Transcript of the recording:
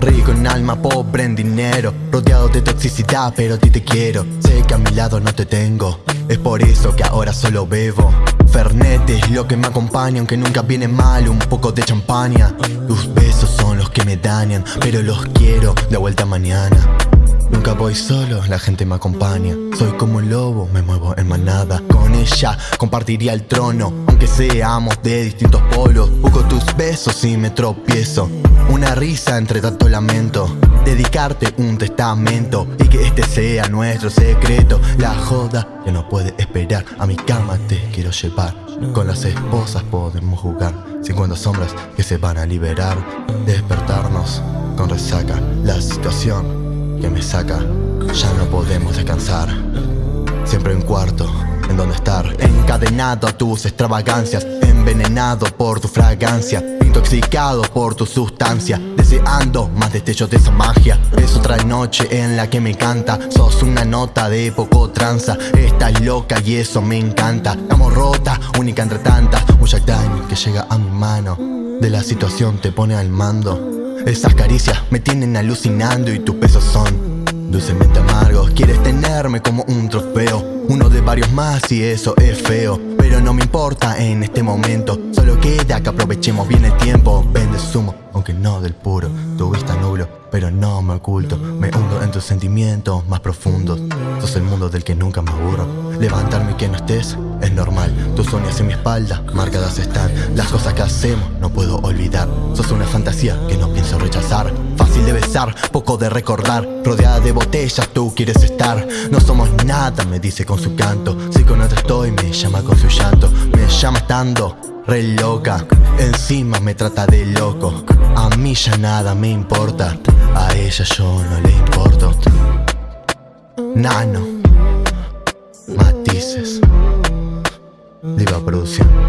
Rico en alma, pobre en dinero Rodeado de toxicidad, pero a ti te quiero. Sé que a mi lado no te tengo Es por eso que ahora solo bebo. Fernet es lo que me acompaña Aunque nunca viene mal un poco de champaña. Tus besos son los que me dañan Pero los quiero de vuelta mañana. Nunca voy solo, la gente me acompaña. Soy como un lobo, me muevo en manada. Con ella compartiría el trono aunque seamos de distintos polos. Busco tus besos y me tropiezo. Una risa entre tanto lamento. Dedicarte un testamento Y que este sea nuestro secreto. La joda que no puede esperar. A mi cama te quiero llevar. Con las esposas podemos jugar. 50 sombras que se van a liberar. Despertarnos con resaca. La situación que me saca. Ya no podemos descansar. Siempre un cuarto en donde estar. Encadenado a tus extravagancias Envenenado por tu fragancia Intoxicado por tu sustancia Deseando más destellos de esa magia. Es otra noche en la que me encanta Sos una nota de poco tranza. Estás loca y eso me encanta. Estamos rota, única entre tantas. Un Jack que llega a mi mano. De la situación te pone al mando. Esas caricias me tienen alucinando y tus besos son dulcemente amargos. Quieres tenerme como un trofeo varios más y eso es feo Pero no me importa en este momento. Solo queda que aprovechemos bien el tiempo. Vende sumo, aunque no del puro. Tu vista nublo, pero no me oculto. Me hundo en tus sentimientos más profundos. Sos el mundo del que nunca me aburro. Levantarme y que no estés es normal. Tus uñas en mi espalda, marcadas están. Las cosas que hacemos no puedo olvidar. Sos una fantasía que no pienso rechazar Poco de recordar. Rodeada de botellas tú quieres estar. No somos nada, me dice con su canto. Si con otra estoy, me llama con su llanto. Me llama estando re loca. Encima me trata de loco. A mí ya nada me importa. A ella yo no le importo. Nano. Matices. Diva Producción